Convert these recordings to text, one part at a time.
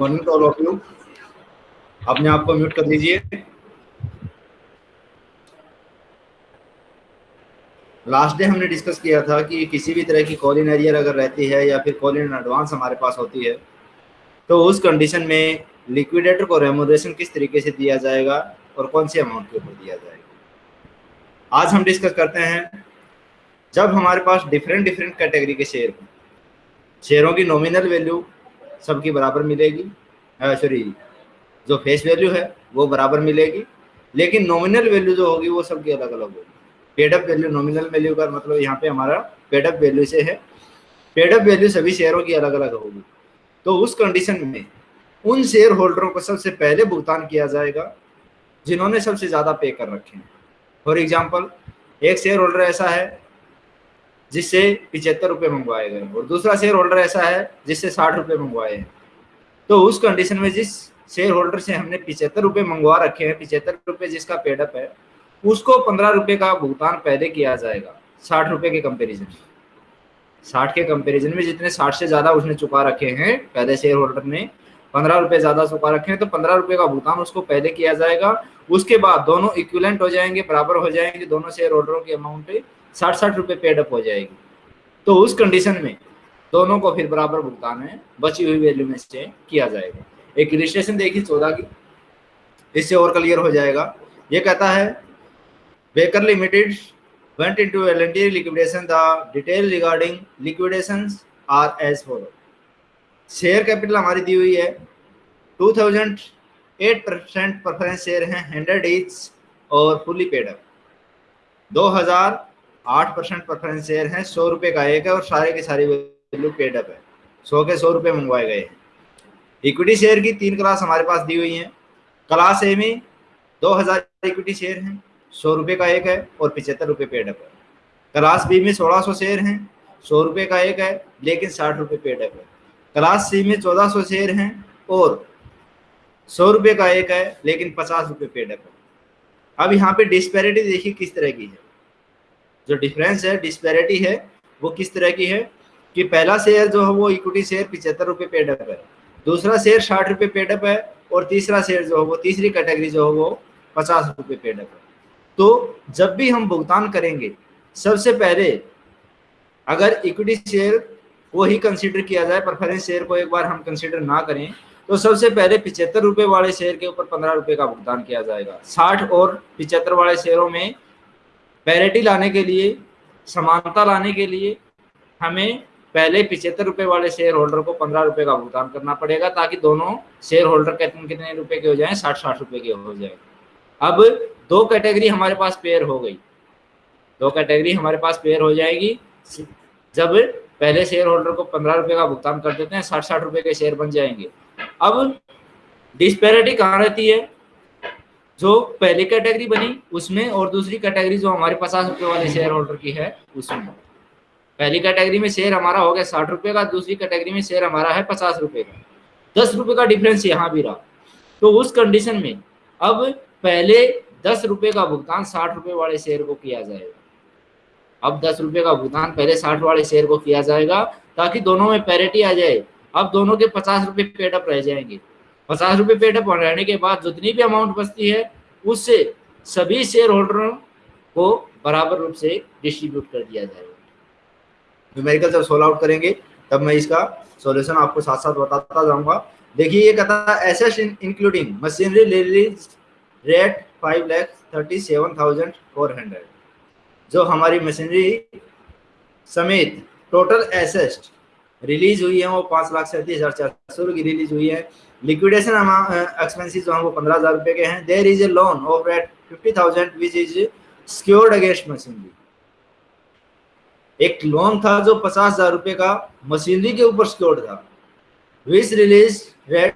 Morning to all of you अपने आप को म्यूट कर दीजिए। लास्ट डे हमने डिस्कस किया था कि किसी भी तरह की कॉलिन एरियर अगर रहती है या फिर कॉलिन एडवांस हमारे पास होती है तो उस कंडीशन में लिक्विडेटर को रेमोडेशन किस तरीके से दिया जाएगा और कौन सी अमाउंट के ऊपर दिया जाएगा। आज हम डिस्कस करते हैं, जब हमारे पास डिफरेंट डिफरेंट कैटेगरी के शेयर हों शेयरों की नॉमिनल वैल्यू सबकी बराबर मिलेगी। सॉरी जो फेस वैल्यू है, वो बराबर मिलेगी। लेकिन नॉमिनल वैल्यू जो होगी, वो सबकी अलग अलग होगी पेडअप वैल्यू नॉमिनल वैल्यू का मतलब यहाँ पे हमारा पेडअप वैल्यू से है। पेडअप वैल्यू सभी शेयरों की अलग अलग होगी। तो उस कंडीशन में उन शेयर होल्डरों को सबसे पहले भुगतान किया जाएगा, जिन्होंने सबसे ज़्यादा पे कर रखे हैं। फॉर एग्ज़ाम्पल एक शेयर होल्डर ऐसा है जिससे पिछहत्तर रुपये मंगवाए गए और दूसरा शेयर होल्डर ऐसा है जिससे साठ रुपये मंगवाए हैं। तो उस कंडीशन में जिस शेयर होल्डर से हमने पिछहत्तर रुपये मंगवा रखे हैं पिछहत्तर रुपये जिसका पेडअप है, उसको पंद्रह रुपये का भुगतान पहले किया जाएगा, साठ रुपये के कंपेरिजन साठ के कंपेरिजन में जितने साठ से ज़्यादा उसने चुका रखे हैं, पहले शेयर होल्डर ने पंद्रह रुपये ज़्यादा चुका रखे हैं तो पंद्रह रुपये का भुगतान उसको पहले किया जाएगा। उसके बाद दोनों इक्विलेंट हो जाएँगे, बराबर हो जाएँगे दोनों शेयर होल्डरों के अमाउंट साठ साठ रुपये पेडअप हो जाएगी। तो उस कंडीशन में दोनों को फिर बराबर भुगतान है, बची हुई वैल्यू में से किया जाएगा। एक रजिस्ट्रेशन देखिए चौदह की, इससे और क्लियर हो जाएगा। ये कहता है Baker limited went into voluntary liquidation. The detail regarding liquidations are as follow share capital हमारी दी हुई है। 2008 परसेंट प्रेफरेंस शेयर हैं हंड्रेड इच और fully paid up 2008 percent preference share हैं, सौ रुपये का एक है और सारे के सारे वैल्यू पेड अप है। सौ के सौ रुपये मंगवाए गए हैं। इक्विटी शेयर की तीन क्लास हमारे पास दी हुई हैं। क्लास ए में 2000 इक्विटी शेयर हैं, सौ रुपये का एक है और पिछहत्तर रुपये पेड अप है। क्लास बी में सोलह सौ शेयर हैं, सौ रुपये का एक है, लेकिन साठ रुपये पेड अप है। क्लास सी में चौदह सौ शेयर हैं और सौ रुपये का एक है, लेकिन पचास रुपये पेड अप है। अब यहाँ पे डिस्पैरिटी देखिए किस तरह की है। जो डिफरेंस है डिस्पैरिटी है, वो किस तरह की है? कि पहला शेयर जो है वो इक्विटी शेयर पिछहत्तर रुपये पेड अप है। दूसरा शेयर साठ रुपये पेड अप है और तीसरा शेयर जो है वो, तीसरी कैटेगरी जो है वो पचास रुपये पेड अप है। तो जब भी हम भुगतान करेंगे, सबसे पहले अगर इक्विटी शेयर को ही कंसिडर किया जाए प्रेफरेंस शेयर को एक बार हम कंसिडर ना करें तो सबसे पहले पिछहत्तर रुपए वाले शेयर के ऊपर पंद्रह रुपए का भुगतान किया जाएगा। साठ और पिछहत्तर वाले शेयरों में पैरिटी लाने के लिए, समानता लाने के लिए हमें पहले पिछहत्तर रुपए वाले शेयर होल्डर को पंद्रह रुपए का भुगतान करना पड़ेगा ताकि दोनों शेयर होल्डर कितने कितने रुपए के हो जाए? साठ साठ रुपए के हो जाए। अब दो कैटेगरी हमारे पास पेयर हो गई। दो कैटेगरी हमारे पास पेयर हो जाएगी। जब पहले शेयर होल्डर को पंद्रह रुपए का भुगतान कर देते हैं, साठ साठ रुपए के शेयर बन जाएँगे। अब डिस्पेरिटी कहाँ रहती है? जो पहली कैटेगरी बनी, उसमें और दूसरी कैटेगरी जो हमारे पचास रुपए वाले शेयर होल्डर की है, उसमें। पहली कैटेगरी में शेयर हमारा हो गया साठ रुपए का, दूसरी कैटेगरी में शेयर हमारा है पचास रुपए का। दस रुपए का डिफरेंस यहाँ भी रहा। तो उस कंडीशन में अब पहले दस रुपए का भुगतान साठ रुपए वाले शेयर को किया जाएगा। अब दस रुपए का भुगतान पहले साठ वाले शेयर को किया जाएगा, ताकि दोनों में पैरिटी आ जाए। अब दोनों के पचास रुपए पेडअप रह जाएँगे। पचास रुपये रुपए पेडअप रहने के बाद जितनी भी अमाउंट बचती है, उससे सभी शेयर होल्डरों को बराबर रूप से डिस्ट्रीब्यूट कर दिया जाएगा। जब सोल्व आउट करेंगे, तब मैं इसका सॉल्यूशन आपको साथ साथ बताता जाऊँगा। देखिए, ये कहता है assets including machinery realise rate five lakh thirty seven thousand four hundred जो हमारी मशीनरी समेत टोटल एसेस्ट रिलीज़ हुई है, वो पाँच लाख सैंतीस हज़ार चार सौ की रिलीज़ हुई है। लिक्विडेशन एक्सपेंसिस जो है वो पंद्रह हज़ार रुपये के हैं। There is a loan of eight fifty thousand which is secured against machinery एक लोन था जो पचास हज़ार रुपए का, मशीनरी के ऊपर सिक्योर्ड था। विच रिलीज़ रेट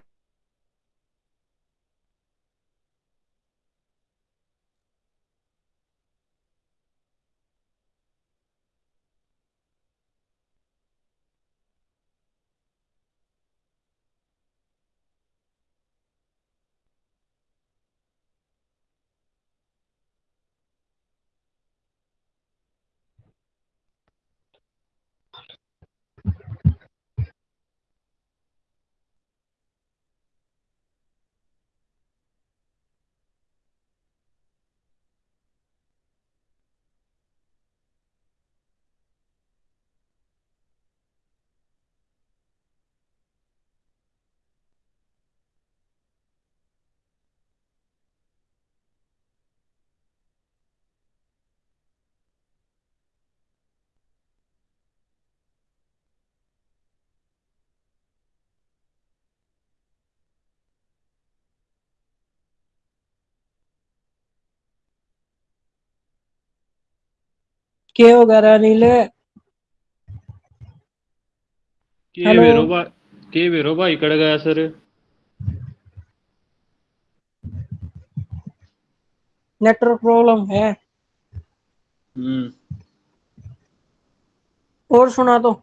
के वगैरह नीले के हेलो। के वेरो भाई कड़ गया सर। नेटवर्क प्रॉब्लम है। हम्म। और सुना तो।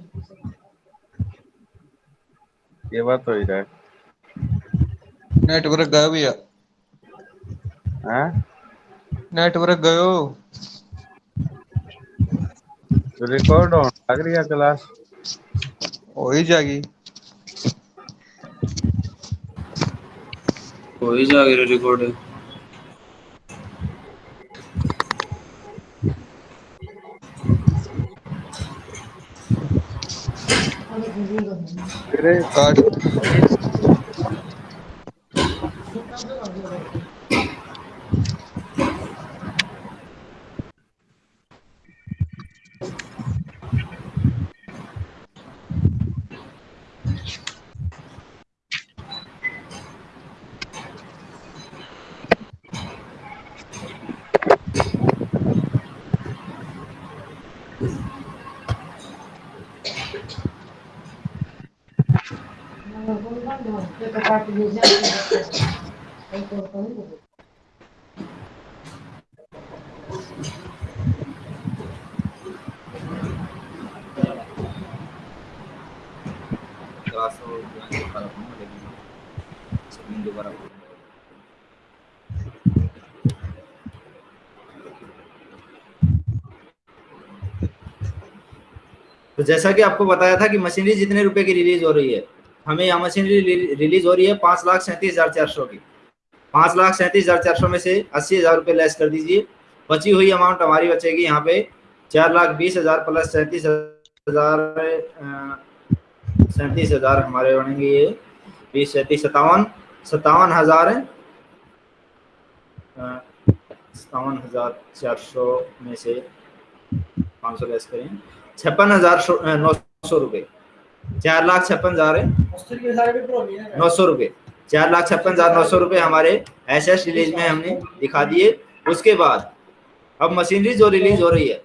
ये बात हो ही रहा है नेटवर्क गया भैया। हैं? नेटवर्क गयो। तो रिकॉर्ड ऑन लग रही है क्लास? हो ही जाएगी। हो ही जाएगी रिकॉर्ड Secretário तो जैसा कि आपको बताया था कि मशीनरी जितने रुपए की रिलीज़ हो रही है हमें यहाँ मशीनरी रिलीज़ हो रही है पाँच लाख सैंतीस हज़ार चार सौ की। पाँच लाख सैंतीस हज़ार चार सौ में से अस्सी हज़ार रुपये लेस कर दीजिए। बची हुई अमाउंट हमारी बचेगी यहाँ पे चार लाख बीस हज़ार प्लस सैंतीस हज़ार सैंतीस हज़ार हमारे बनेंगे ये। बीस, सैंतीस सतावन सतावन हज़ार सतावन हज़ार चार सौ में से पाँच सौ लेस करें। छप्पन हज़ार नौ सौ रुपये। चार लाख छप्पन हज़ार नौ सौ रुपये चार लाख छप्पन हज़ार नौ सौ रुपये हमारे एस एस रिलीज़ में हमने दिखा दिए। उसके बाद अब मशीनरी जो रिलीज़ हो रही है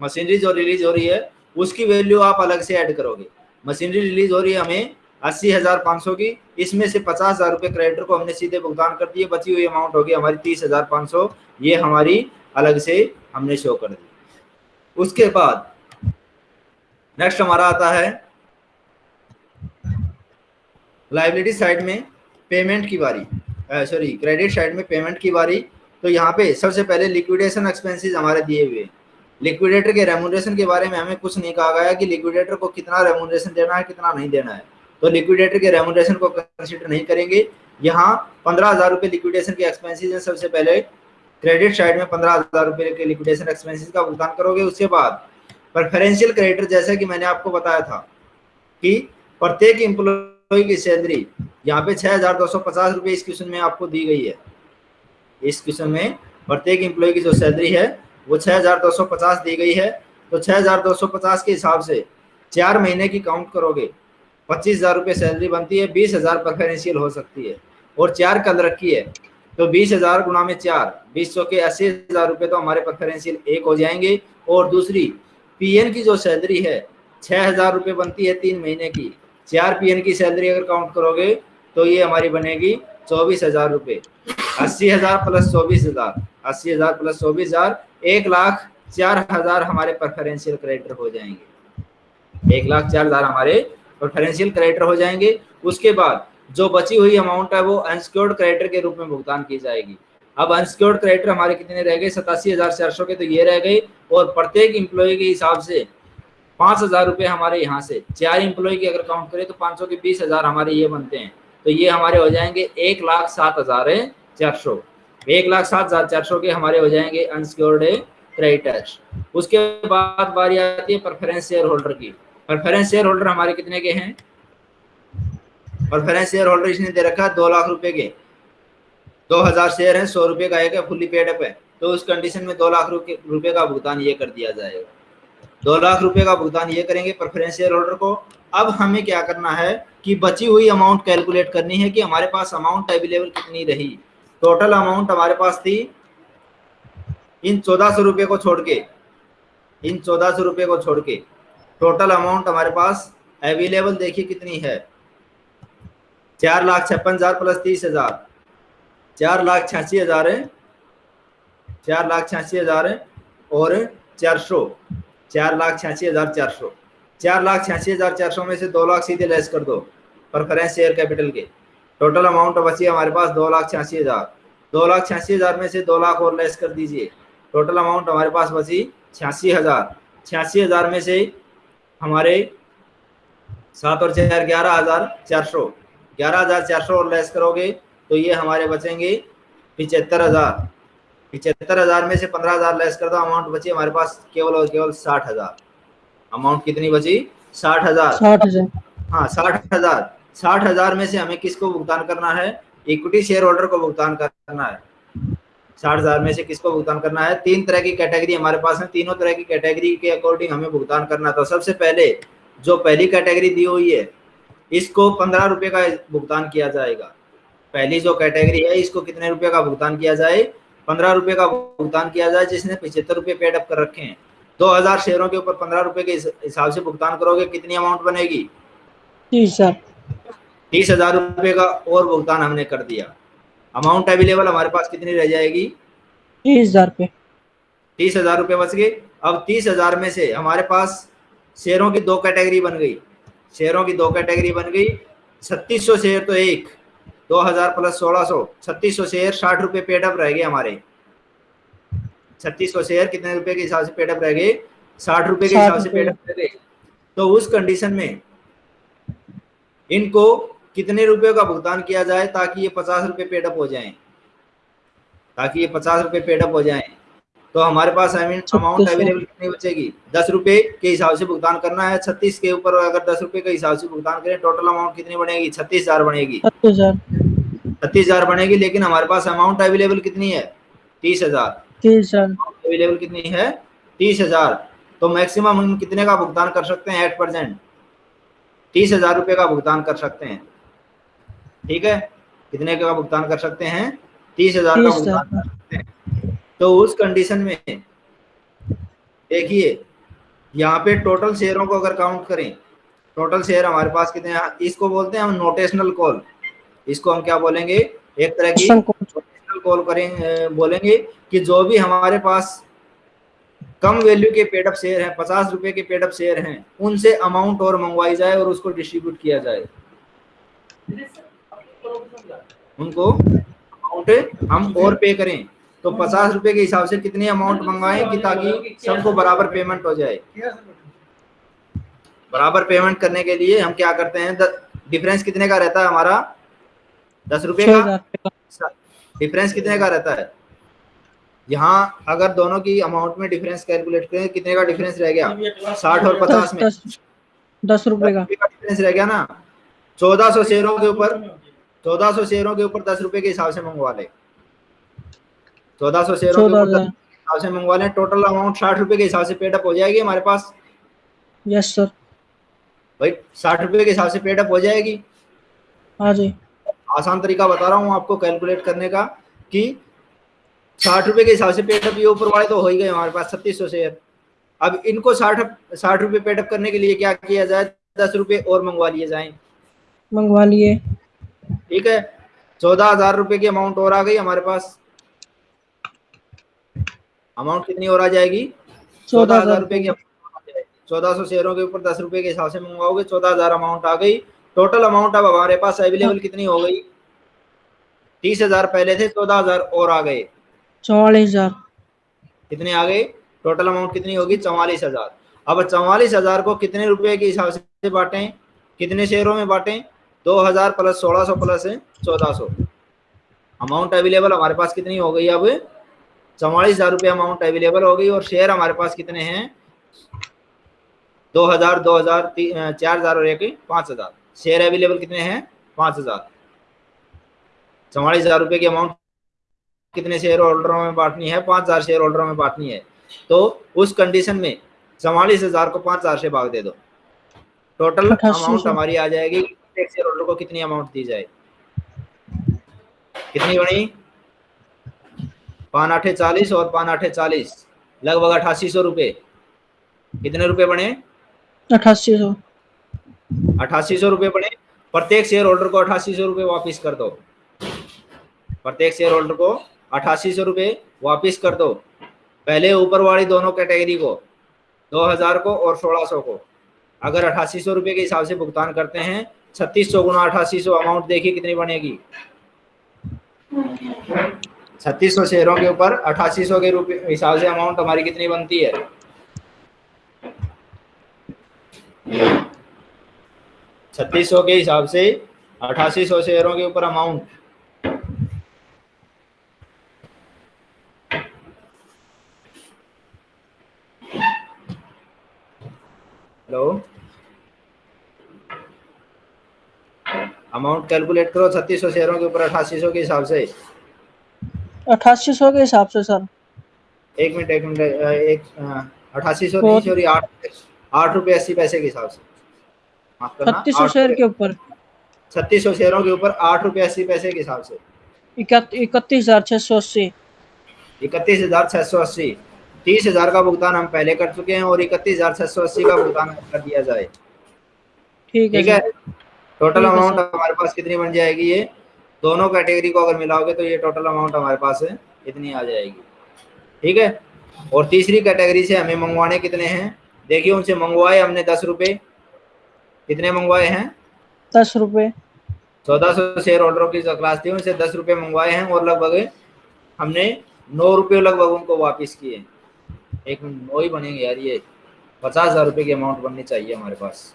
मशीनरी जो रिलीज़ हो रही है, उसकी वैल्यू आप अलग से ऐड करोगे। मशीनरी रिलीज़ हो रही है हमें अस्सी हज़ार पाँच सौ की। इसमें से पचास हज़ार रुपये क्रेडिटर को हमने सीधे भुगतान कर दिए। बची हुई अमाउंट होगी हमारी तीस हज़ार पाँच सौ। ये हमारी अलग से हमने शो कर दी। उसके बाद नेक्स्ट हमारा आता है लाइबिलिटी साइड में पेमेंट की बारी सॉरी क्रेडिट साइड में पेमेंट की बारी। तो यहाँ पे सबसे पहले लिक्विडेशन एक्सपेंसेस हमारे दिए हुए लिक्विडेटर के रेमुनरेशन के बारे में हमें कुछ नहीं कहा गया कि लिक्विडेटर को कितना रेमुनरेशन देना है, कितना नहीं देना है। तो लिक्विडेटर के रेमुनरेशन को कंसिडर नहीं करेंगे। यहाँ पंद्रह हज़ार रुपये लिक्विडेशन के एक्सपेंसेस हैं सबसे पहले। क्रेडिट साइड में पंद्रह हज़ार रुपये के लिक्विडेशन एक्सपेंसेस का भुगतान करोगे, उसके बाद प्रेफरेंशियल क्रेडिटर जैसा कि मैंने आपको बताया था कि प्रत्येक एम्प्लॉय की सैलरी यहाँ पे छह हज़ार दो सौ पचास रुपये इस क्वेश्चन में आपको दी गई है। इस क्वेश्चन में प्रत्येक एम्प्लॉय की जो सैलरी है, वो छह हज़ार दो सौ पचास दी गई है। तो छह हज़ार दो सौ पचास के हिसाब से चार महीने की काउंट करोगे, पच्चीस हज़ार रुपये सैलरी बनती है, बीस हज़ार प्रेफरेंशियल हो सकती है। और चार कल रखी है तो बीस हज़ार गुना में चार, बीस सौ के अस्सी हज़ार रुपये तो हमारे प्रेफरेंशियल एक हो जाएँगे। और दूसरी पीएन की जो सैलरी है, छह हज़ार रुपये बनती है तीन महीने की। चार पीएन की सैलरी अगर काउंट करोगे तो ये हमारी बनेगी चौबीस हज़ार रुपये अस्सी हज़ार प्लस चौबीस हज़ार। अस्सी हज़ार प्लस चौबीस हज़ार, एक लाख चार हज़ार हमारे प्रेफरेंशियल क्रेडिटर हो जाएँगे। एक लाख चार हज़ार हमारे प्रेफरेंशियल क्रेडिटर हो जाएँगे। उसके बाद जो बची हुई अमाउंट है, वो अनसिक्योर्ड क्रेडिटर के रूप में भुगतान की जाएगी। अब अनसिक्योर्ड क्रेडिटर हमारे कितने रह गए? सतासी हज़ार चार सौ के तो ये रह गए। और प्रत्येक इम्प्लॉय के हिसाब से पाँच हज़ार रुपये हमारे यहाँ से। चार इम्प्लॉय की अगर काउंट करें तो पाँच सौ के बीस हज़ार हमारे ये बनते हैं। तो ये हमारे हो जाएँगे एक लाख सात हज़ार चार सौ। एक लाख सात हज़ार चार सौ के हमारे हो जाएँगे अनसिक्योर्ड क्रेडिटर्स उसके बाद बारी आती है प्रेफरेंस शेयर होल्डर की। प्रेफरेंस शेयर होल्डर हमारे कितने के हैं? प्रेफरेंस शेयर होल्डर इसने दे रखा है दो लाख रुपए के। दो हज़ार शेयर हैं, सौ रुपए का एक है फुल्ली पेड अप है। तो उस कंडीशन में दो लाख रुपए रुपए का भुगतान ये कर दिया जाएगा। दो लाख रुपए का भुगतान ये करेंगे प्रेफरेंस शेयर होल्डर को। अब हमें क्या करना है कि बची हुई अमाउंट कैलकुलेट करनी है कि हमारे पास अमाउंट अवेलेबल कितनी रही। टोटल अमाउंट हमारे पास थी इन चौदह सौ रुपये को छोड़ के, इन चौदह सौ रुपये को छोड़ के। टोटल अमाउंट हमारे पास अवेलेबल देखिए कितनी है। चार लाख छप्पन हज़ार प्लस तीस हज़ार। चार लाख छियासी हज़ार है। चार लाख छियासी हज़ार है और चार सौ। चार लाख छियासी हज़ार चार सौ। चार लाख छियासी हज़ार चार सौ में से दो लाख सीधे लेस कर दो प्रेफरेंस शेयर कैपिटल के। टोटल अमाउंट बची हमारे पास दो लाख छियासी हज़ार। दो लाख छियासी हज़ार में से दो लाख और लेस कर दीजिए। टोटल अमाउंट हमारे पास बची छियासी हज़ार। छियासी हज़ार में से हमारे सात और चार ग्यारह हज़ार चार सौ। ग्यारह हज़ार चार सौ और लेस करोगे तो ये हमारे बचेंगे पिचहत्तर हज़ार। पिचहत्तर हज़ार में से पंद्रह हज़ार लेस कर दो अमाउंट बची हमारे पास केवल और केवल साठ हज़ार। अमाउंट कितनी बची? साठ हज़ार। साठ हज़ार। हाँ साठ हज़ार। साठ हज़ार में से हमें किसको भुगतान करना है? इक्विटी शेयर होल्डर को भुगतान करना है। साठ हज़ार में से किसको भुगतान करना है? तीन तरह की कैटेगरी हमारे पास है। तीनों तरह की कैटेगरी के अकॉर्डिंग हमें भुगतान करना तो सबसे पहले जो पहली कैटेगरी दी हुई है इसको पंद्रह रुपए का भुगतान किया जाएगा। पहली जो कैटेगरी है इसको कितने रुपए का भुगतान किया जाए? पंद्रह रुपए का भुगतान किया जाए जिसने पिछहत्तर रुपए पेड अप कर रखे हैं। दो हज़ार शेयरों के ऊपर पंद्रह रुपए के हिसाब से भुगतान करोगे कितनी अमाउंट बनेगी? तीस हज़ार। तीस हज़ार रुपए का और भुगतान हमने कर दिया। अमाउंट अवेलेबल हमारे पास कितनी रह जाएगी? तीस हज़ार पे। तीस हज़ार रुपये बच गए। अब तीस हज़ार में से हमारे पास शेयरों की दो कैटेगरी बन गई। शेयरों की दो कैटेगरी बन गई। छत्तीस सौ शेयर तो एक। दो हज़ार प्लस सोलह सौ छत्तीस सौ शेयर साठ रुपये पेडअप रह गए हमारे। छत्तीस सौ शेयर कितने रुपए के हिसाब से पेडअप रह गए? साठ रुपए के हिसाब से रुपए। पेडअप रह गए। तो उस कंडीशन में इनको कितने रुपए का भुगतान किया जाए ताकि ये पचास रुपए पेडअप हो जाए? ताकि ये पचास रुपए पेडअप हो जाएँ। तो हमारे पास अमाउंट। अवेलेबल कितनी बचेगी। दस रुपए के हिसाब से भुगतान करना है। छत्तीस के ऊपर अगर दस रुपए के हिसाब से भुगतान करें टोटल अमाउंट कितनी बनेगी? छत्तीस हज़ार बनेगी। छत्तीस हज़ार बनेगी लेकिन हमारे पास अमाउंट अवेलेबल कितनी है? तीस हज़ार। तीस हज़ार। अवेलेबल कितनी है? तीस हज़ार। तो मैक्सिमम हम कितने का भुगतान कर सकते हैं एट परसेंट तीस हज़ार रुपये का भुगतान कर सकते हैं। ठीक है? कितने का भुगतान कर सकते हैं? तीस हज़ार का भुगतान कर सकते हैं। तो उस कंडीशन में देखिए यहाँ पे टोटल शेयरों को अगर काउंट करें टोटल शेयर हमारे पास कितने हैं? इसको बोलते हैं हम नोटेशनल कॉल इसको हम क्या बोलेंगे? एक तरह की कॉल करेंगे बोलेंगे कि जो भी हमारे पास कम वैल्यू के पेडअप शेयर हैं पचास रुपए के पेडअप शेयर हैं उनसे अमाउंट और मंगवाई जाए और उसको डिस्ट्रीब्यूट किया जाए। उनको अमाउंट हम और पे करें। तो पचास रुपए के हिसाब से कितनी अमाउंट मंगवाएँ कि ताकि सबको बराबर पेमेंट हो जाए। बराबर पेमेंट करने के लिए हम क्या करते हैं? डिफरेंस कितने का रहता है हमारा? दस रुपए का डिफरेंस कितने का रहता है? यहाँ अगर दोनों की अमाउंट में डिफरेंस कैलकुलेट करें कितने का डिफरेंस रह गया? साठ और पचास में। दस रुपए का। डिफरेंस रह गया ना? चौदह सौ शेयरों के ऊपर चौदह सौ शेयरों के ऊपर दस रुपए के हिसाब से मंगवा ले। चौदह सौ शेयरों के ऊपर के हिसाब से मंगवा लें। टोटल अमाउंट साठ रुपए के हिसाब से पेडअप हो जाएगी हमारे पास। यस सर भाई साठ रुपए के हिसाब से पेडअप हो जाएगी। हाँ जी आसान तरीका बता रहा हूँ आपको कैलकुलेट करने का कि साठ रुपए के हिसाब से पेटअप ये ऊपर वाले तो हो ही गए हमारे पास छत्तीस सौ शेयर अब इनको साठ साठ रुपए पेटअप करने के लिए क्या किया जाए? दस रुपए और मंगवा लिए जाए। मंगवा लिए। ठीक है? चौदह हज़ार रुपए की अमाउंट और आ गई हमारे पास। अमाउंट कितनी और आ जाएगी? चौदह हज़ार रुपए की चौदह सौ शेयरों के ऊपर दस रुपए के हिसाब से मंगवाओगे चौदह हज़ार अमाउंट आ गई। टोटल अमाउंट अब हमारे पास अवेलेबल कितनी हो गई? तीस हज़ार पहले थे चौदह हज़ार और आ गए। चौवालीस हज़ार। कितने आ गए? टोटल अमाउंट कितनी होगी? चौवालीस हज़ार। अब चौवालीस हज़ार को कितने रुपए के हिसाब से बांटें? कितने शेयरों में बांटें? दो हज़ार प्लस सोलह सौ प्लस चौदह सौ। अमाउंट अवेलेबल हमारे पास कितनी हो गई अब? चौवालीस हज़ार रुपये अमाउंट अवेलेबल हो गई और शेयर हमारे पास कितने हैं? दो हज़ार दो हज़ार चार हज़ार और एक पाँच हज़ार। शेयर अवेलेबल कितने हैं? पाँच हज़ार। चौवालीस हज़ार रुपये की अमाउंट कितने शेयर होल्डरों में बांटनी है? पाँच हज़ार शेयर होल्डरों में बांटनी है। तो उस कंडीशन में चौवालीस हज़ार को पाँच हज़ार से भाग दे दो। टोटल अमाउंट हमारी आ जाएगी। एक शेयर होल्डर को कितनी अमाउंट दी जाए? कितनी बनी? पान आठे चालीस और पान आठे चालीस। लगभग अठासी सौ रुपये कितने रुपए बने? अठासी सौ। अठासी सौ रुपये बने प्रत्येक शेयर होल्डर को अठासी सौ रुपये वापिस कर दो। प्रत्येक शेयर होल्डर को अठासी सौ रुपये वापिस कर दो। पहले ऊपर वाली दोनों कैटेगरी को, दो हज़ार को और सोलह सौ को। अगर अठासी सौ रुपये के हिसाब से भुगतान करते हैं, छत्तीस सौ गुना अठासी सौ अमाउंट देखिए कितनी बनेगी। छत्तीस सौ शेयरों के ऊपर अठासी सौ के रुपये हिसाब से अमाउंट हमारी कितनी बनती है? छत्तीस सौ के हिसाब से अठासी सौ शेयरों के ऊपर अमाउंट हेलो? अमाउंट कैलकुलेट करो छत्तीस सौ शेयरों के ऊपर अठासी सौ के हिसाब से। अठासी सौ के हिसाब से सर। एक मिनट एक मिनट एक अठासी सौ नहीं सॉरी आठ आठ रुपये अस्सी पैसे के हिसाब से। छत्तीस सौ शेयर के ऊपर। छत्तीस सौ शेयरों के ऊपर आठ रुपये अस्सी पैसे के हिसाब से। इकतीस हज़ार छह सौ अस्सी। इकतीस हज़ार छह सौ अस्सी। तीस हज़ार का भुगतान हम पहले कर चुके हैं और इकतीस हज़ार छह सौ अस्सी का भुगतान कर दिया जाए। ठीक है ठीक है? टोटल अमाउंट हमारे पास कितनी बन जाएगी ये? दोनों कैटेगरी को अगर मिलाओगे तो ये टोटल अमाउंट हमारे पास है इतनी आ जाएगी। ठीक है? और तीसरी कैटेगरी से हमें मंगवाने कितने हैं? देखिए उनसे मंगवाए हमने दस रुपये। कितने मंगवाए हैं? दस रुपये चौदह सौ शेयर होल्डरों की जो क्लास थी उनसे दस रुपये मंगवाए हैं और लगभग हमने नौ रुपये लगभग उनको वापस किए। एक मिनट नौ ही बनेंगे यार ये। पचास हज़ार रुपये की अमाउंट बननी चाहिए हमारे पास।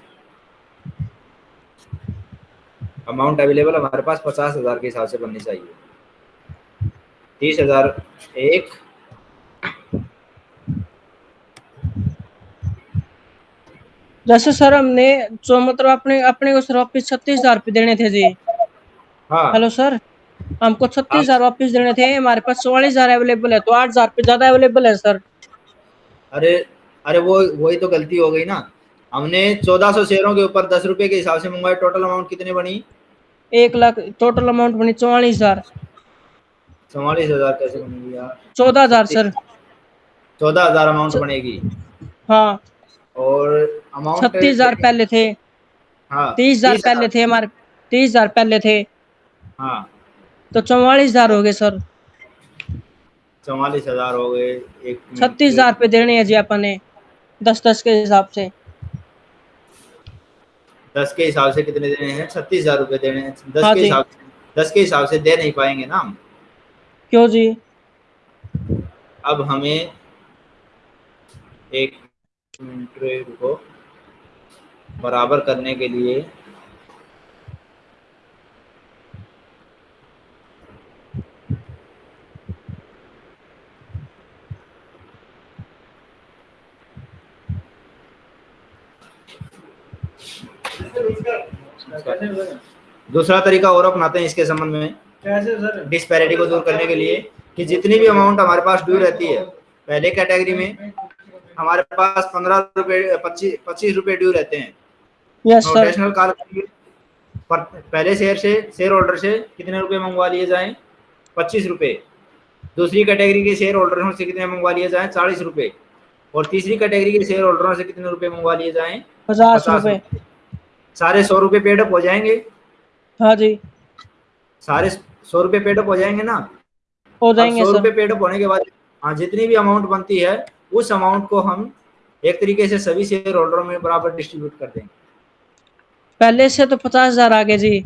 अमाउंट अवेलेबल हमारे पास पचास हज़ार के हिसाब से बननी चाहिए। तीस हज़ार एक जैसे सर हमने जो मतलब अपने अपने को सर वापिस छत्तीस हज़ार रुपये देने थे जी। हाँ। हेलो सर हमको छत्तीस हज़ार वापिस देने थे हमारे पास चौवालीस हज़ार अवेलेबल है तो आठ हज़ार रुपये ज़्यादा अवेलेबल है सर। अरे अरे वो वही तो गलती हो गई ना। हमने चौदह सौ शेयरों के ऊपर दस रुपये के हिसाब से मंगवाए टोटल अमाउंट कितनी बनी? एक लाख टोटल अमाउंट बनी चौवालीस हज़ार। चौवालीस हज़ार कैसे बनेगी यार? चौदह हज़ार सर। चौदह हज़ार अमाउंट बनेगी। हाँ। और अमाउंट छत्तीस हज़ार पहले थे। हाँ तीस हज़ार पहले थे हमारे तीस हज़ार पहले थे। हाँ। तो चौवालीस हज़ार हो गए सर। चौवालीस हज़ार हो गए एक छत्तीस हज़ार रुपये देने हैं जी अपन ने दस दस के हिसाब से। दस के हिसाब से कितने देने हैं? छत्तीस हज़ार रुपये देने हैं। दस हाँ के हिसाब से दस के हिसाब से दे नहीं पाएँगे ना हम। क्यों जी? अब हमें एक रुको बराबर करने के लिए दूसरा तरीका और अपनाते हैं इसके संबंध में। कैसे सर? डिस्पैरिटी को दूर करने के लिए कि जितनी भी अमाउंट हमारे पास ड्यू रहती है पहले कैटेगरी में हमारे पास पंद्रह रुपये पच्चीस पच्चीस रुपये ड्यू रहते हैं। यस सर कॉल पर पहले शेयर से शेयर होल्डर से कितने रुपए मंगवा लिए जाएँ? पच्चीस रुपये दूसरी कैटेगरी के शेयर होल्डरों से कितने मंगवा लिए जाएँ? चालीस रुपये और तीसरी कैटेगरी के शेयर होल्डरों से कितने रुपए मंगवा लिए जाए? पचास रुपये सारे सौ रुपये पेडअप हो जाएँगे। हाँ जी। सारे सौ रुपये पेडअप हो जाएँगे ना? हो जाएँगे सौ रुपये पेडअप होने के बाद हाँ जितनी भी अमाउंट बनती है उस अमाउंट को हम एक तरीके से सभी शेयर होल्डरों में बराबर डिस्ट्रीब्यूट कर देंगे। पहले से तो पचास हज़ार आगे जी।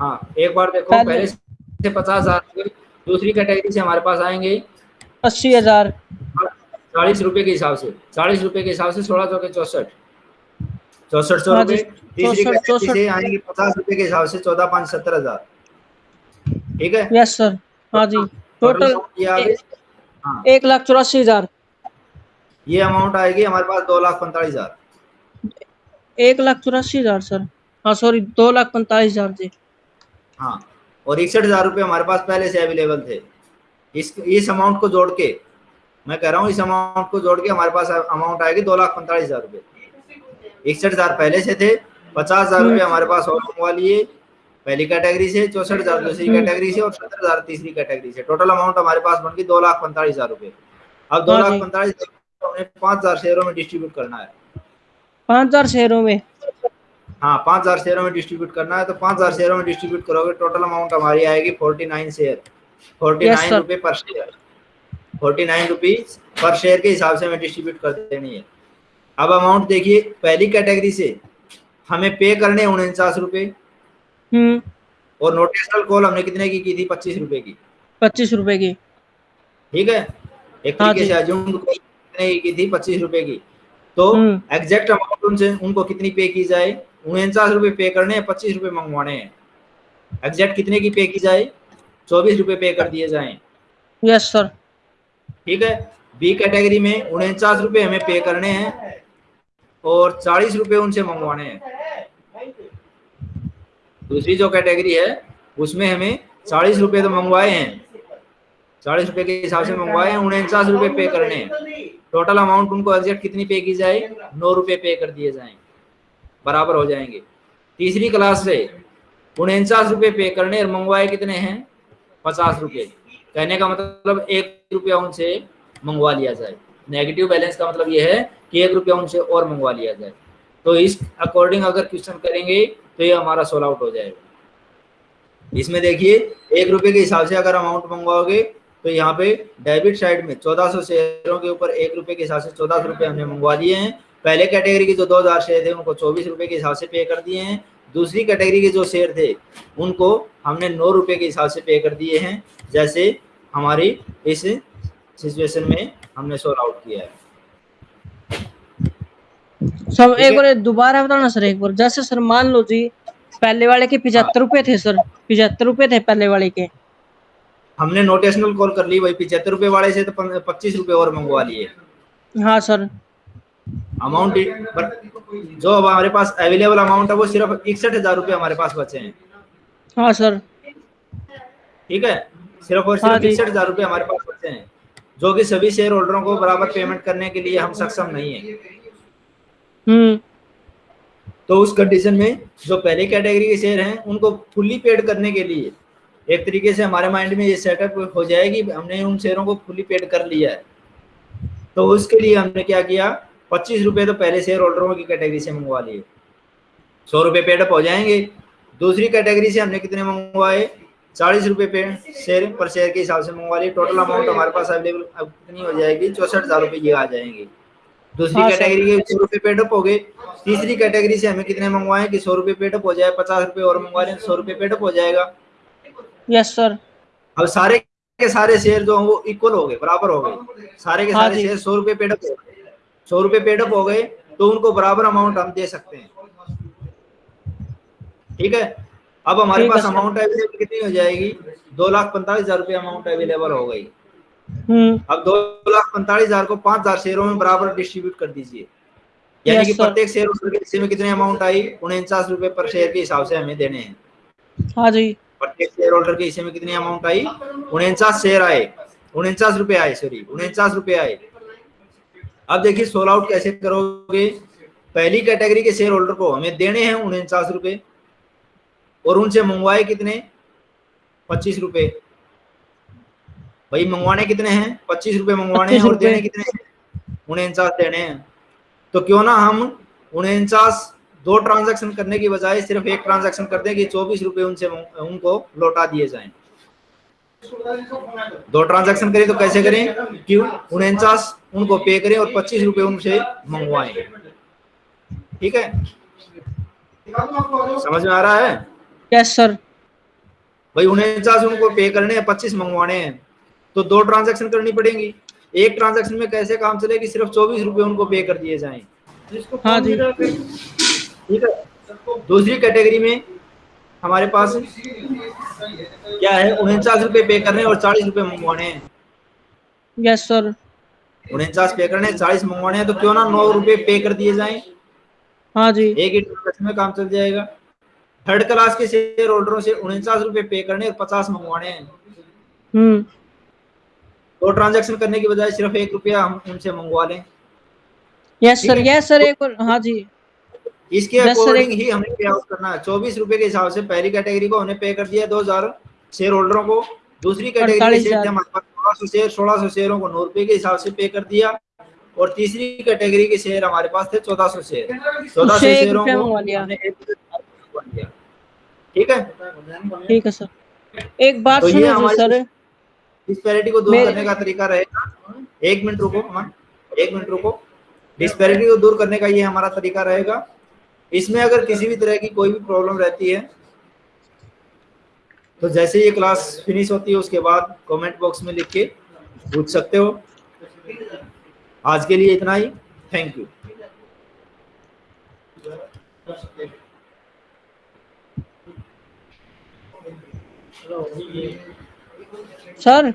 हाँ एक बार देखो पहले- पहले से पचास हज़ार दूसरी कैटेगरी से हमारे पास आएँगे। अस्सी हज़ार। चालीस रुपए के हिसाब से चालीस रुपए के हिसाब से सोलह सौ के चौसठ। चौसठ सौ हाँ रुपए तीसरी कैटेगरी से आएँगे पचास रुपए के हिसाब से चौदह पाँच सत्तर हज़ार। ठीक है? यस सर हाँ जी टोटल गई हाँ। एक लाख चौरासी हज़ार। ये अमाउंट आएगी हमारे पास दो लाख पैंतालीस हज़ार। एक लाख चौरासी हज़ार सर। हाँ सॉरी दो लाख पैंतालीस हज़ार जी। हाँ और इकसठ हज़ार रुपये हमारे पास पहले से अवेलेबल थे। इस इस अमाउंट को जोड़ के मैं कह रहा हूँ इस अमाउंट को जोड़ के हमारे पास अमाउंट आएगी दो लाख पैंतालीस हज़ार रुपये। इकसठ हज़ार पहले से थे पचास हज़ार रुपये हमारे पास और मंगवा लिए। पहली कैटेगरी से चौसठ हज़ार दूसरी कैटेगरी से और सत्तर हज़ार तीसरी कैटेगरी से। टोटल अमाउंट हमारे पास बन गई दो लाख पैंतालीस हज़ार रुपये। अब दो हाँ लाख। पैंतालीस हमें पाँच हज़ार शेयरों में डिस्ट्रीब्यूट करना है। पाँच हज़ार शेयरों में? हाँ पाँच हज़ार शेयरों में डिस्ट्रीब्यूट करना है तो पाँच हज़ार शेयरों में डिस्ट्रीब्यूट करोगे टोटल अमाउंट हमारी आएगी forty nine share forty nine. रुपये per share forty nine rupees per share के हिसाब से हमें डिस्ट्रीब्यूट कर देनी है। अब अमाउंट देखिए पहली कैटेगरी से हमें पे करने उनचास रुपये। हम्म। और नोटेशनल कॉल हमने कितने की की थी? पच्चीस रुपए की। पच्चीस रुपए की। ठीक है? एक हाँ तरीके से अजूम कितने की थी पच्चीस रुपए की। तो हम्म। एग्जैक्ट अमाउंट उनसे उनको कितनी पे की जाए? उनचास रुपए पे करने हैं पच्चीस रुपए मंगवाने हैं। एग्जैक्ट कितने की पे की जाए? चौबीस रुपए पे कर दिए जाएँ। यस सर ठीक है? बी कैटेगरी में उनचास रुपए हमें पे करने हैं और चालीस रुपए उनसे मंगवाने हैं। दूसरी जो कैटेगरी है उसमें हमें चालीस रुपए तो मंगवाए हैं। चालीस रुपए के हिसाब से मंगवाए हैं उनचास रुपए पे करने हैं। टोटल अमाउंट उनको एग्जैक्ट कितनी पे की जाए? नौ रुपए पे कर दिए जाएँ बराबर हो जाएँगे। तीसरी क्लास से उनचास रुपए पे करने और मंगवाए कितने हैं? पचास रुपए। कहने का मतलब एक रुपया उनसे मंगवा लिया जाए। नेगेटिव बैलेंस का मतलब ये है कि एक रुपया उनसे और मंगवा लिया जाए। तो इस अकॉर्डिंग अगर क्वेश्चन करेंगे तो ये हमारा सोल आउट हो जाएगा। इसमें देखिए, एक रुपए के हिसाब से अगर अमाउंट मंगवाओगे तो यहाँ पे डेबिट साइड में 1400 शेयरों के ऊपर एक रुपए के हिसाब से चौदह सौ रुपये हमने मंगवा दिए हैं। पहले कैटेगरी के जो 2000 शेयर थे उनको चौबीस रुपए के हिसाब से पे कर दिए हैं। दूसरी कैटेगरी के जो शेयर थे उनको हमने नौ रुपए के हिसाब से पे कर दिए हैं। जैसे हमारी इस सिचुएशन में हमने सोल आउट किया है। सब एक बार दोबारा बताना सर एक बार। जैसे सर मान लो जी पहले वाले के पिछहत्तर रुपए थे सर। पिछहत्तर रुपए थे पहले वाले के। हमने नोटेशनल कॉल कर ली वही पिछहत्तर रुपए वाले से तो पच्चीस रुपए और मंगवा लिए। हाँ सर। अमाउंट बट जो अब हमारे पास अवेलेबल अमाउंट है वो सिर्फ़ इकसठ हज़ार रुपये हमारे पास बचे हैं। हाँ सर। ठीक है? सिर्फ़ और हाँ सिर्फ़ इकसठ हज़ार रुपये हमारे पास बचे हैं जो कि सभी शेयर होल्डरों को बराबर पेमेंट करने के लिए हम सक्षम नहीं है। हम्म। तो उस कंडीशन में जो पहले कैटेगरी के शेयर हैं उनको फुल्ली पेड करने के लिए एक तरीके से हमारे माइंड में ये सेटअप हो जाएगी हमने उन शेयरों को फुली पेड कर लिया है। तो उसके लिए हमने क्या किया पच्चीस रुपये तो पहले शेयर होल्डरों की कैटेगरी से मंगवा लिए। सौ रुपये पेडअप हो जाएँगे। दूसरी कैटेगरी से हमने कितने मंगवाए? चालीस रुपये पे शेयर पर शेयर के हिसाब से मंगवा लिए। टोटल अमाउंट हमारे पास अवेलेबल अब कितनी हो जाएगी? चौसठ हज़ार रुपये ये आ जाएँगे। दूसरी हाँ, कैटेगरी के सौ रुपये पेडअप हो गए। तीसरी कैटेगरी से हमें कितने मंगवाए कि सौ रुपये पेडअप हो जाए पचास रुपये और मंगवा लें सौ रुपये पेडअप हो जाएगा। यस सर अब सारे के सारे शेयर जो हैं वो इक्वल हो गए बराबर हो गए। सारे के हाँ सारे शेयर सौ रुपये पेडअप हो गए। सौ रुपये पेडअप हो गए तो उनको बराबर अमाउंट हम दे सकते हैं। ठीक है? अब हमारे पास अमाउंट अवेलेबल कितनी हो जाएगी? दो लाख पैंतालीस हज़ार रुपये अमाउंट अवेलेबल हो गई। हम्म। अब दो लाख पैंतालीस हज़ार को पाँच हज़ार शेयरों में बराबर डिस्ट्रीब्यूट कर दीजिए। यानी कि प्रत्येक शेयर में कितने अमाउंट आई उनचास रुपए पर शेयर के हिसाब से हमें देने हैं। हाँ जी। प्रत्येक शेयर होल्डर के हिस्से में कितनी अमाउंट आई? उनचास शेयर आए। उनचास रुपए आए सॉरी उनचास रुपए आए। अब देखिए सोल आउट कैसे करोगे? पहली कैटेगरी के शेयर होल्डर को हमें देने हैं उनचास रुपए और उनसे मंगवाए कितने? पच्चीस रुपए भाई मंगवाने कितने हैं? पच्चीस रुपए मंगवाने हैं और देने कितने हैं? उनचास देने हैं। तो क्यों ना हम उनचास दो ट्रांजैक्शन करने की बजाय सिर्फ़ एक ट्रांजैक्शन कर दें कि चौबीस रुपए उनसे उनको लौटा दिए जाएँ। दो ट्रांजैक्शन करें तो कैसे करें? कि उनचास उनको पे करें और पच्चीस रुपए उनसे मंगवाएँ। ठीक है? समझ में आ रहा है? यस सर भाई उनचास उनको पे करने हैं पच्चीस मंगवाने हैं। तो दो ट्रांजैक्शन करनी पड़ेगी। एक ट्रांजैक्शन में कैसे काम चलेगी सिर्फ़ चौबीस रुपए उनको पे कर दिए जाएँ? हाँ जी। ठीक है। दूसरी कैटेगरी में हमारे पास क्या है? उनचास रुपए पे करने और चालीस रुपए मंगवाने हैं। यस सर उनचास पे करने चालीस मंगवाने हैं तो क्यों ना नौ रुपए पे कर दिए जाएँ? हाँ जी। एक ही में काम चल जाएगा। थर्ड क्लास के शेयर होल्डरों से उनचास रुपए पे करने और पचास मंगवाने हैं। हम्म। दो ट्रांजैक्शन करने की बजाय सिर्फ़ एक रुपया हम उनसे मंगवा लें। यस सर यस सर एक और हाँ जी। इसके अकॉर्डिंग ही हमें पे आउट करना है। चौबीस रुपए के हिसाब से पहली कैटेगरी को हमने पे कर दिया दो हज़ार शेयर होल्डरों को। दूसरी कैटेगरी के शेयर हमारे पास सोलह सौ शेयर सोलह सौ शेयरों को नौ रुपए के हिसाब से पे कर दिया। और तीसरी कैटेगरी के शेयर हमारे पास थे चौदह सौ शेयर चौदह सौ शेयरों को। ठीक है? ठीक है सर। एक बात तो ये सर। डिस्पैरिटी को दूर करने का तरीका रहेगा। एक मिनट रुको अमन एक मिनट रुको। डिस्पैरिटी को दूर करने का ये हमारा तरीका रहेगा। इसमें अगर किसी भी तरह की कोई भी प्रॉब्लम रहती है तो जैसे ये क्लास फिनिश होती है, उसके बाद कमेंट बॉक्स में लिख के पूछ सकते हो। आज के लिए इतना ही। Thank you sir